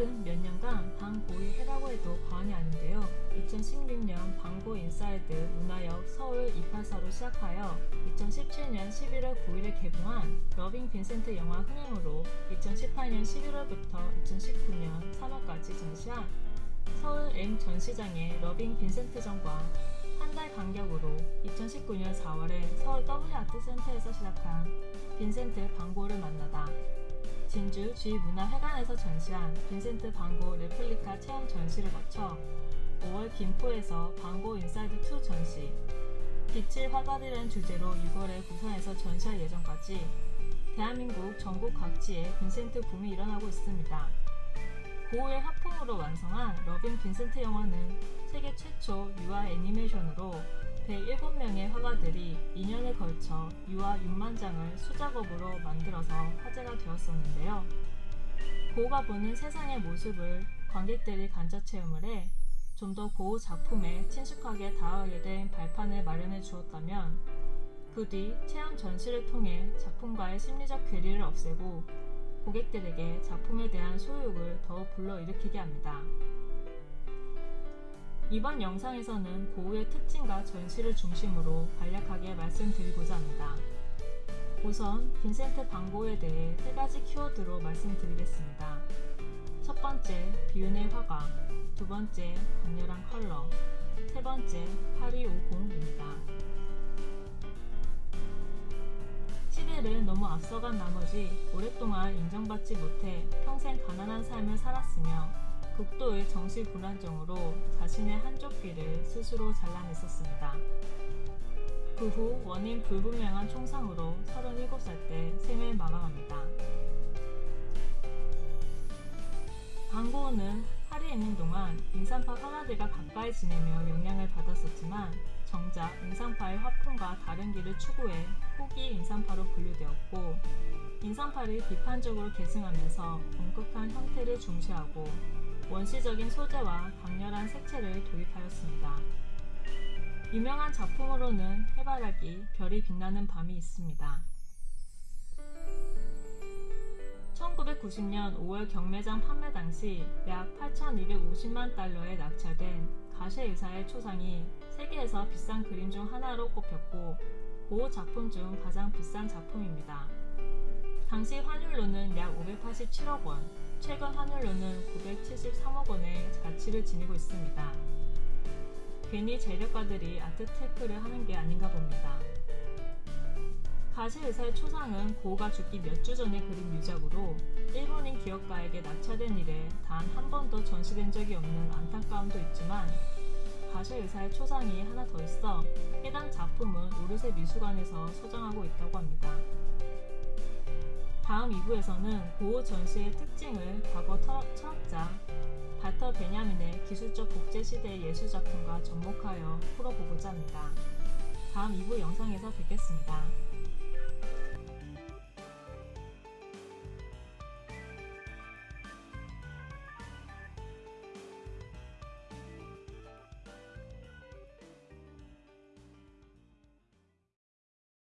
최근 몇 년간 반 고흐의 해라고 해도 과언이 아닌데요. 2016년 반 고흐 인사이드 문화역 서울 284로 시작하여 2017년 11월 9일에 개봉한 러빙 빈센트 영화 흥행으로 2018년 11월부터 2019년 3월까지 전시한 서울 M 전시장의 러빙 빈센트전과 한 달 간격으로 2019년 4월에 서울 W아트센터에서 시작한 빈센트 반 고흐를 만나다 진주 주의문화회관에서 전시한 빈센트 반 고흐 레플리카 체험 전시를 거쳐 5월 김포에서 반 고흐 인사이드2 전시, 빛을 화살이라는 주제로 6월에 부산에서 전시할 예정까지 대한민국 전국 각지에 빈센트 붐이 일어나고 있습니다. 고흐의 화풍으로 완성한 러빙 빈센트 영화는 세계 최초 유화 애니메이션으로 107명의 화가들이 2년에 걸쳐 유아 6만 장을 수작업으로 만들어서 화제가 되었었는데요. 고우가 보는 세상의 모습을 관객들이 간접 체험을 해 좀 더 고우 작품에 친숙하게 다가가게 된 발판을 마련해 주었다면 그 뒤 체험 전시를 통해 작품과의 심리적 괴리를 없애고 고객들에게 작품에 대한 소유욕을 더욱 불러일으키게 합니다. 이번 영상에서는 고우의 특징과 전시를 중심으로 간략하게 말씀드리고자 합니다. 우선 빈센트 방고에 대해 세 가지 키워드로 말씀드리겠습니다. 첫 번째, 비운의 화가, 두 번째, 강렬한 컬러, 세 번째, 8250입니다. 시대를 너무 앞서간 나머지 오랫동안 인정받지 못해 평생 가난한 삶을 살았으며 극도의 정신 불안정으로 자신의 한쪽 귀를 스스로 잘라냈었습니다. 그 후 원인 불분명한 총상으로 37살 때 생을 마감합니다. 방고은은 파리에 있는 동안 인산파 화가들과 가까이 지내며 영향을 받았었지만 정작 인산파의 화풍과 다른 길을 추구해 후기 인산파로 분류되었고 인산파를 비판적으로 계승하면서 엄격한 형태를 중시하고 원시적인 소재와 강렬한 색채를 도입하였습니다. 유명한 작품으로는 해바라기, 별이 빛나는 밤이 있습니다. 1990년 5월 경매장 판매 당시 약 8,250만 달러에 낙찰된 가셰 의사의 초상이 세계에서 비싼 그림 중 하나로 꼽혔고 고호 작품 중 가장 비싼 작품입니다. 당시 환율로는 약 587억 원, 최근 환율로는 973억 원의 가치를 지니고 있습니다. 괜히 재력가들이 아트 테크를 하는 게 아닌가 봅니다. 가시 의사의 초상은 고우가 죽기 몇 주 전에 그린 유작으로 일본인 기업가에게 낙찰된 이래 단 한 번도 전시된 적이 없는 안타까움도 있지만 가시 의사의 초상이 하나 더 있어 해당 작품은 오르세 미술관에서 소장하고 있다고 합니다. 다음 2부에서는 고우 전시의 특징을 과거 철학자 발터 베냐민의 기술적 복제시대의 예술작품과 접목하여 풀어보고자 합니다. 다음 2부 영상에서 뵙겠습니다.